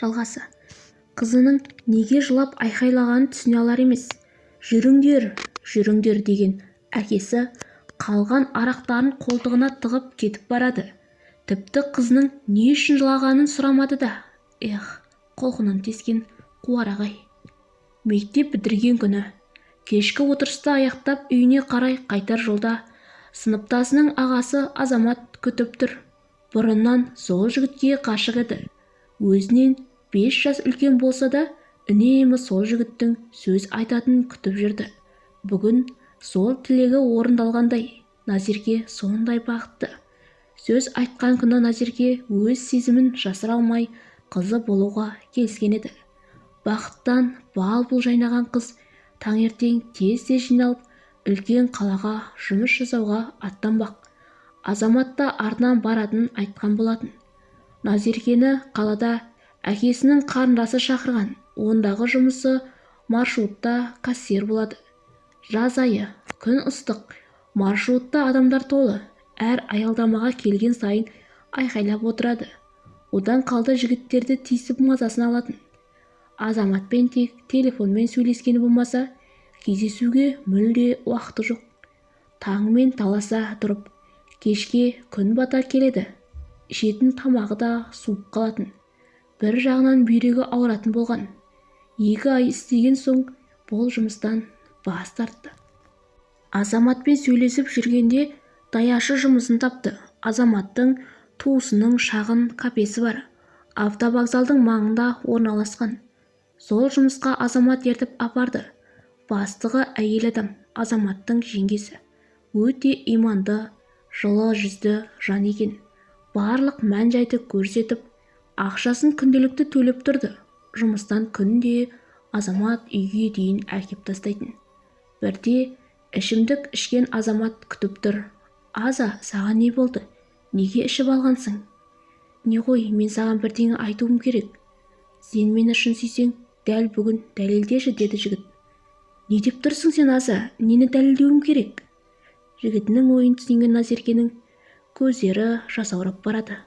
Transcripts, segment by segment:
жалғасы. Қызының неге жылап айқайлағанын түсіне алар емес. Жүріңдер жүріңдер деген әкесі қалған арақтарын қолтығына тығып кетіп барады. Тіпті қызының не үшін жылағанын сұрамады да эх құлқынын тескен қуарақ-ай мектеп бітірген күні кешкі отырысты аяқтап үйіне қарай қайтар жолда сыныптасының ағасы азамат күтіп тұр. Бұрыннан сол жігітке ғашық еді. Өзінен бес жас үлкен болса да үнемі сол жігіттің сөз айтатынын күтіп жүрді. Бүгін сол тілегі орындалғандай назерке сондай бақытты. Сөз айтқан күні назерке өз сезімін жасыра алмай қызы болуға келіскен еді. Бақыттан бал-бұл жайнаған қыз таңертең тез-тез жиналып үлкен қалаға жұмыс жасауға аттанбақ. Азамат та артынан баратынын айтқан болатын. Назеркені қалада әкесінің қарындасы шақырған. Ондағы жұмысы маршрутта кассир болады. Жаз айы күн ыстық. Маршрутта адамдар толы. Әр аялдамаға келген сайын айқайлап отырады. Одан қалды жігіттерді тиісіп мазасын алатын. Азаматпен тек телефонмен сөйлескені болмаса кездесуге мүлде уақыты жоқ. Таңмен таласа тұрып кешке күн бата келеді. Ішетін тамағы да суып қалатын. Бір жағынан бүйрегі ауыратын болған. Екі ай істеген соң бұл жұмыстан бас тартты. Азаматпен сөйлесіп жүргенде даяшы жұмысын тапты. Азаматтың туысының шағын кафесі бар. Автовокзалдың маңында орналасқан. Сол жұмысқа азамат ертіп апарды. Бастығы әйел адам азаматтың жеңгесі. Өте иманды жылы жүзді жан екен. Барлық мән-жайды көрсетіп ақшасын күнделікті төлеп тұрды. Жұмыстан күнде азамат үйге дейін әкеп тастайтын. Бірде ішімдік ішкен азамат күтіп тұр. Аза саған не болды? Неге ішіп алғансың? Не ғой мен саған бірдеңе айтуым керек. Сен мені шын сүйсең дәл бүгін дәлелдеші деді жігіт. Не деп тұрсың сен аза? Нені дәлелдеуім керек? Жігітінің ойын түсінген назеркенің көздері жасаурап барады.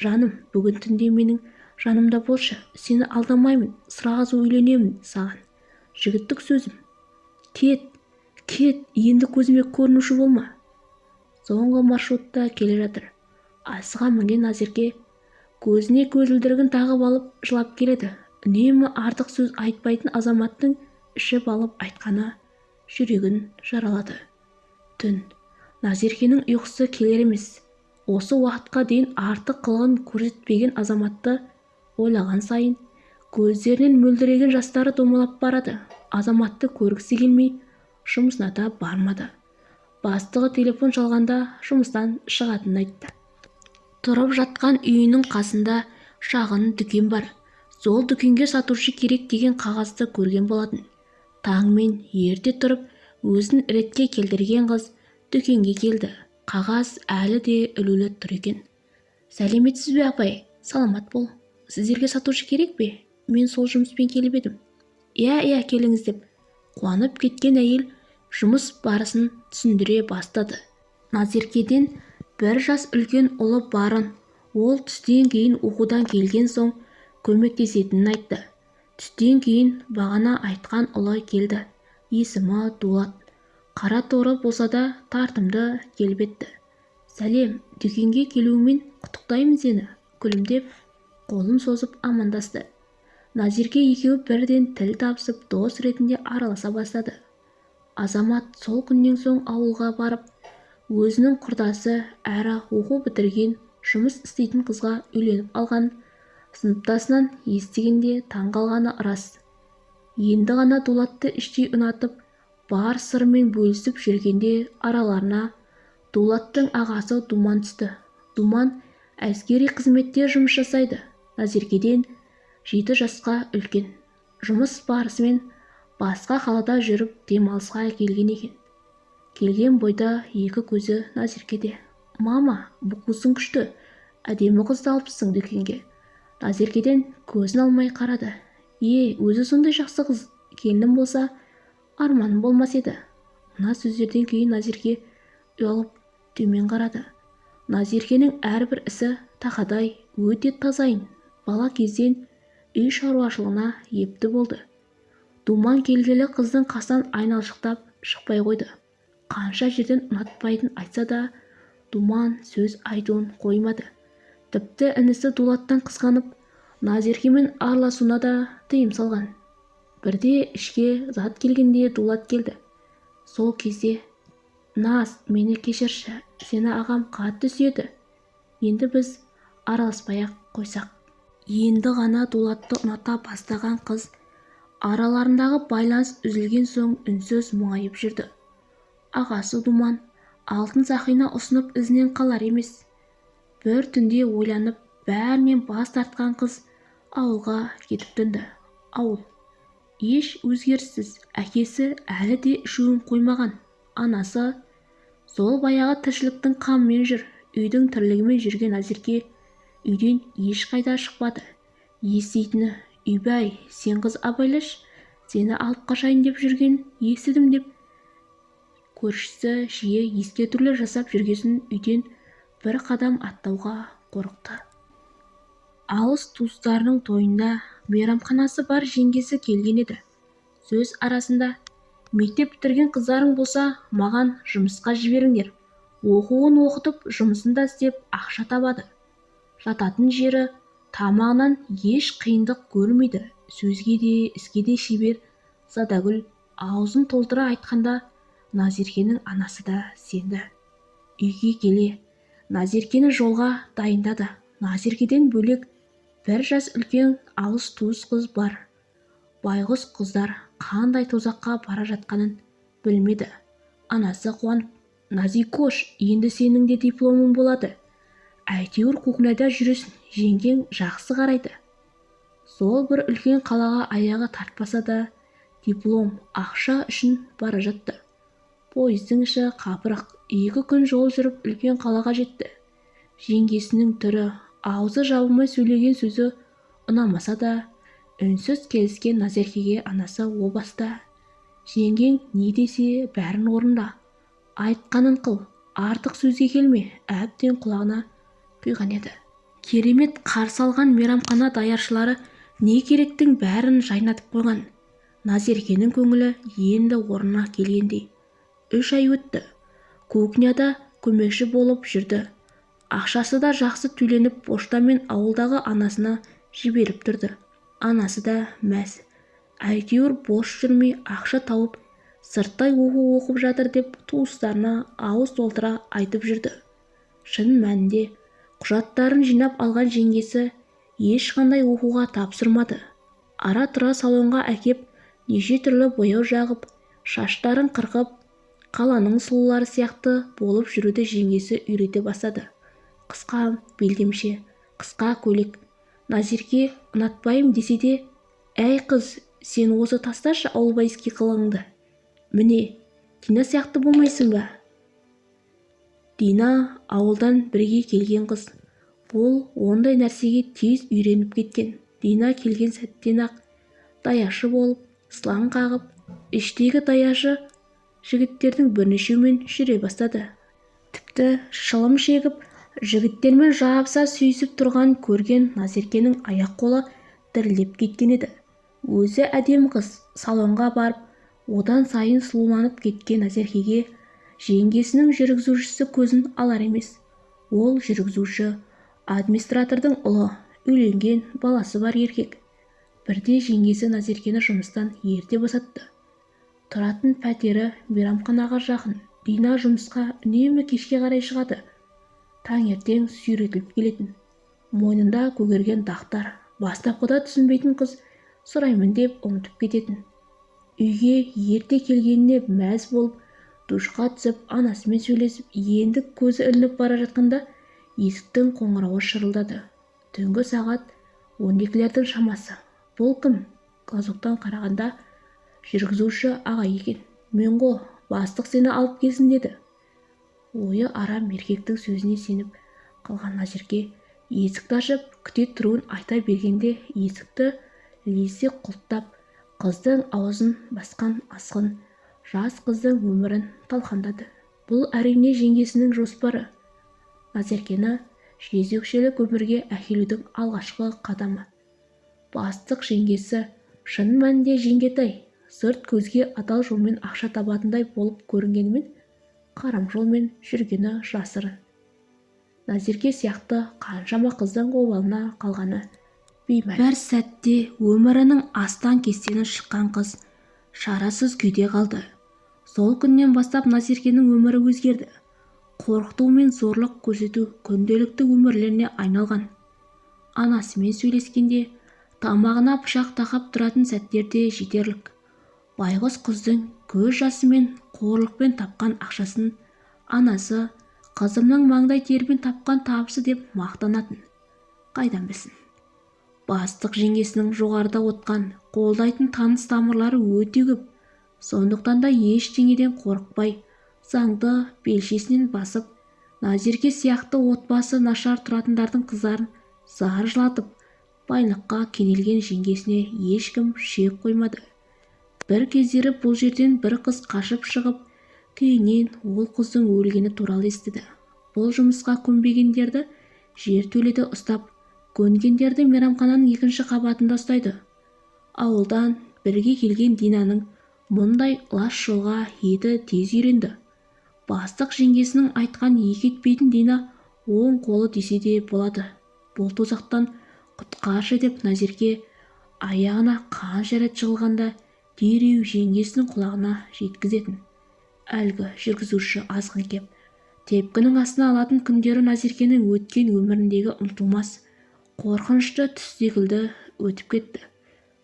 Жаным бүгін түнде менің жанымда болшы сені алдамаймын сразу үйленемін саған. Жігіттік сөзім. Кет кет енді көзіме көрінуші болма соңғы маршрутта келе жатыр. Асыға мінген назерке көзіне көзілдірігін тағып алып жылап келеді. Үнемі артық сөз айтпайтын азаматтың ішіп алып айтқаны жүрегін жаралады. Түн. Назеркенің ұйқысы келер емес. Осы уақытқа дейін артық қылығын көрсетпеген азаматты ойлаған сайын көздерінен мөлдіреген жастары домалап барады. Азаматты көргісі келмей жұмысына да бармады. Бастығы телефон шалғанда жұмыстан шығатынын айтты. Тұрып жатқан үйінің қасында шағын дүкен бар. Сол дүкенге сатушы керек деген қағазды көрген болатын. Таңмен ерте тұрып өзін ретке келтірген қыз дүкенге келді. Қағаз әлі де ілулі тұр екен. Сәлеметсіз бе апай? Саламат бол. Сіздерге сатушы керек пе? Мен сол жұмыспен келіп едім. Иә иә келіңіз деп. Қуанып кеткен әйел жұмыс барысын түсіндіре бастады. Назеркеден бір жас үлкен ұлы барын ол түстен кейін оқудан келген соң көмектесетінін айтты. Түстен кейін бағана айтқан ұлы келді. Есімі дулат. Қара торы болса да тартымды келбетті сәлем дүкенге келуіңмен құттықтаймын сені күлімдеп қолын созып амандасты. Назерке екеуі бірден тіл табысып дос ретінде араласа бастады. Азамат сол күннен соң ауылға барып өзінің құрдасы әрі оқу бітірген жұмыс істейтін қызға үйленіп алған сыныптасынан естігенде таң қалғаны рас. Енді ғана дулатты іштей ұнатып бар сырымен бөлісіп жүргенде араларына дулаттың ағасы думан түсті. Думан әскери қызметте жұмыс жасайды. Назеркеден жеті жасқа үлкен. Жұмыс барысымен басқа қалада жүріп демалысқа келген екен. Келген бойда екі көзі назеркеде мама бұқусың күшті. Әдемі қызды алыпсың дүкенге назеркеден көзін алмай қарады. Е өзі сондай жақсы қыз. Келінім болса арманым болмас еді. Мына сөздерден кейін назерке ұялып төмен қарады. Назеркенің әрбір ісі тақадай өте тазайын бала кезден үй шаруашылығына епті болды. Думан келгелі қыздың қасынан айналшықтап шықпай қойды. Қанша жерден ұнатпайтын айтса да думан сөз айтуын қоймады. Тіпті інісі дулаттан қызғанып назеркемен араласуына да тыйым салған. Бірде ішке зат келгенде дулат келді. Сол кезде наз мені кешірші сені ағам қатты сүйеді. Енді біз араласпай-ақ қойсақ енді ғана дулатты ұната бастаған қыз араларындағы байланыс үзілген соң үнсіз мұңайып жүрді. Ағасы думан алтын сақина ұсынып ізінен қалар емес. Бір түнде ойланып бәрінен бас тартқан қыз ауылға кетіп тынды ауыл. Еш өзгеріссіз. Әкесі әлі де ішуін қоймаған. Анасы сол баяғы тіршіліктің қамымен жүр. Үйдің тірлігімен жүрген назерке үйден ешқайда шықпады. Еститіні үйбай сен қыз абайлашы сені алып қашайын деп жүрген естідім деп көршісі жиі ескертулер жасап жүргесін үйден бір қадам аттауға қорықты. Алыс туыстарының тойында мейрамханасы бар жеңгесі келген еді. Сөз арасында мектеп бітірген қыздарың болса маған жұмысқа жіберіңдер. Оқуын оқытып жұмысын да істеп ақша табады. Жататын жері тамағынан еш қиындық көрмейді. Сөзге де іске де шебер. Задагүл аузын толтыра айтқанда назеркенің анасы да сенді. Үйге келе. Назеркені жолға дайындады. Назеркеден бөлек бір жас үлкен алыс туыс қыз бар. Байғұс қыздар қандай тозаққа бара жатқанын білмеді. Анасы қуанып назикош енді сенің де дипломың болады. Әйтеуір көкнайда жүресің жеңгең жақсы қарайды сол бір үлкен қалаға аяғы тартпаса да диплом ақша үшін бара жатты. Пойыздың іші қапырық екі күн жол жүріп үлкен қалаға жетті. Жеңгесінің түрі аузы жабылмай сөйлеген сөзі ұнамаса да үнсіз келіскен назеркеге анасы о баста. Жеңгең не десе бәрін орында. Айтқанын қыл. Артық сөзге келме. Әбден құлағына құйған еді. Керемет қарсы алған мейрамхана даяршылары не керектің бәрін жайнатып қойған. Назеркенің көңілі енді орнына келгендей. Үш ай өтті. Кухняда көмекші болып жүрді. Ақшасы да жақсы төленіп поштамен ауылдағы анасына жіберіп тұрды. Анасы да мәз. Әйтеуір бос жүрмей ақша тауып сырттай оқу оқып жатыр деп туыстарына ауыз толтыра айтып жүрді. Шын мәнінде құжаттарын жинап алған жеңгесі ешқандай оқуға тапсырмады. Ара-тұра салонға әкеп неше түрлі бояу жағып шаштарын қырқып қаланың сұлулары сияқты болып жүруді жеңгесі үйрете бастады. Қысқа белдемше қысқа көйлек. Назерке ұнатпаймын десе де әй қыз сен осы тасташы ауылбайский қылығыңды міне дина сияқты болмайсың ба? Дина ауылдан бірге келген қыз. Ол ондай нәрсеге тез үйреніп кеткен. Дина келген сәттен-ақ даяшы болып сылаң қағып іштегі даяшы жігіттердің бірнешеуімен жүре бастады. Тіпті шылым шегіп жігіттермен жабыса сүйісіп тұрған көрген назеркенің аяқ-қолы дірілдеп кеткен еді. Өзі әдемі қыз салонға барып одан сайын сұлуланып кеткен назеркеге жеңгесінің жүргізушісі көзін алар емес. Ол жүргізуші администратордың ұлы үйленген баласы бар еркек. Бірде жеңгесі назеркені жұмыстан ерте босатты. Тұратын пәтері мейрамханаға жақын дина жұмысқа үнемі кешке қарай шығады. Таңертең сүйретіліп келетін. Мойнында көгерген дақтар бастапқыда түсінбейтін қыз сұраймын деп ұмытып кететін. Үйге ерте келгеніне мәз болып душқа түсіп анасымен сөйлесіп енді көзі ілініп бара жатқанда есіктің қоңырауы шырылдады. Түнгі сағат он екілердің шамасы. Бұл кім? Глазоктан қарағанда жүргізуші аға екен. Мен ғой бастық сені алып келсін деді. Ойы арам еркектің сөзіне сеніп қалған назерке есікті ашып күте тұруын айта бергенде есікті лезде құлттап қыздың аузын басқан асқын жас қыздың өмірін талқандады. Бұл әрине жеңгесінің жоспары. Назеркені жезөкшелік өмірге әкелудің алғашқы қадамы. Бастық жеңгесі шын мәнінде жеңгетай сырт көзге адал жолмен ақша табатындай болып көрінгенімен қарам жолмен жүргені жасырын назерке сияқты қаншама қыздың обалына қалғаны беймәлім. Бір сәтте өмірінің астан-кестені шыққан қыз шарасыз күйде қалды. Сол күннен бастап назеркенің өмірі өзгерді. Қорқыту мен зорлық көрсету күнделікті өмірлеріне айналған. Анасымен сөйлескенде тамағына пышақ тақап тұратын сәттер де жетерлік. Байғұс қыздың көз жасы мен қорлықпен тапқан ақшасын анасы қызымның маңдай терімен тапқан табысы деп мақтанатын. Қайдан білсін. Бастық жеңгесінің жоғарыда отқан қолдайтын таныс тамырлары өте көп. Сондықтан да ештеңеден қорықпай заңды белшесінен басып назерке сияқты отбасы нашар тұратындардың қыздарын зар жылатып байлыққа кенелген жеңгесіне ешкім шек қоймады. Бір кездері бұл жерден бір қыз қашып шығып кейіннен ол қыздың өлгені туралы естіді. Бұл жұмысқа көнбегендерді жертөледе ұстап көнгендерді мейрамхананың екінші қабатында ұстайды. Ауылдан бірге келген динаның мұндай лас жолға еті тез үйренді. Бастық жеңгесінің айтқан екі етпейтін дина оң қолы десе де болады. Бұл тозақтан құтқаршы деп назерке аяғына қанша рет жығылғанда дереу жеңгесінің құлағына жеткізетін. Әлгі жүргізуші азғын кеп тепкінің астына алатын күндері назеркенің өткен өміріндегі ұмытылмас қорқынышты түс секілді өтіп кетті.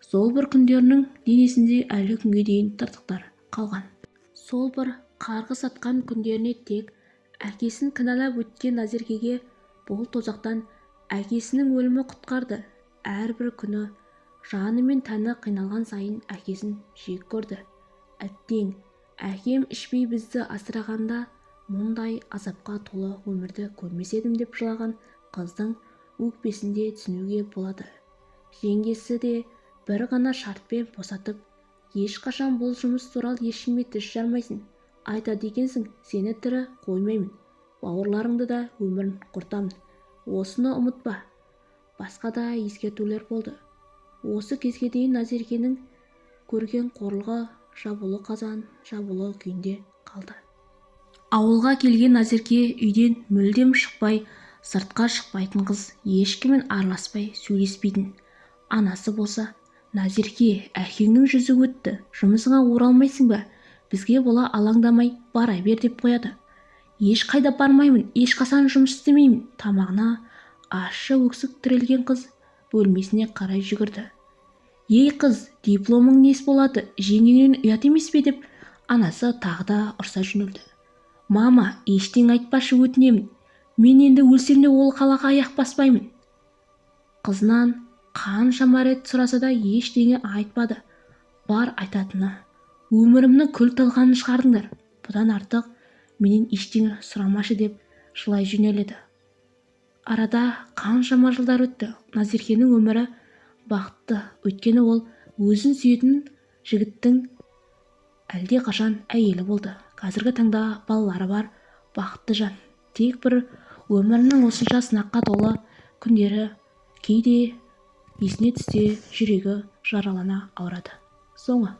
Сол бір күндерінің денесінде әлі күнге дейін тыртықтар қалған. Сол бір қарғыс атқан күндеріне тек әкесін кінәлап өткен назеркеге бұл тозақтан әкесінің өлімі құтқарды. Әрбір күні жаны мен тәні қиналған сайын әкесін жек көрді. Әттең әкем ішпей бізді асырағанда мұндай азапқа толы өмірді көрмес едім деп жылаған қыздың өкпесінде түсінуге болады. Жеңгесі де бір ғана шартпен босатып ешқашан бұл жұмыс туралы ешкімге тіс жармайсың. Айтады екенсің сені тірі қоймаймын. Бауырларыңды да өмірін құртамын. Осыны ұмытпа басқа да ескертулер болды. Осы кезге дейін назеркенің көрген қорлығы жабулы қазан жабулы күйінде қалды. Ауылға келген назерке үйден мүлдем шықпай сыртқа шықпайтын қыз ешкіммен араласпай сөйлеспейтін. Анасы болса назерке әкеңнің жүзі өтті жұмысыңа оралмайсың ба? Бізге бола алаңдамай бара бер деп қояды. Ешқайда бармаймын ешқашан жұмыс істемеймін тамағына ащы өксік тірелген қыз бөлмесіне қарай жүгірді. Ей қыз дипломың несі болады? Жеңгеңнен ұят емес пе? деп анасы тағы да ұрса жөнелді. Мама ештеңе айтпашы өтінемін мен енді өлсем де ол қалаға аяқ баспаймын қызынан қаншама рет сұраса да ештеңе айтпады. Бар айтатыны өмірімнің күл талқанын шығардыңдар. Бұдан артық менен ештеңе сұрамашы деп жылай жөнеледі. Арада қаншама жылдар өтті. Назеркенің өмірі бақытты. Өйткені ол өзін сүйетін жігіттің әлдеқашан әйелі болды. Қазіргі таңда балалары бар бақытты жан. Тек бір өмірінің осынша сынаққа толы күндері кейде есіне түссе жүрегі жаралана ауырады. Соңы.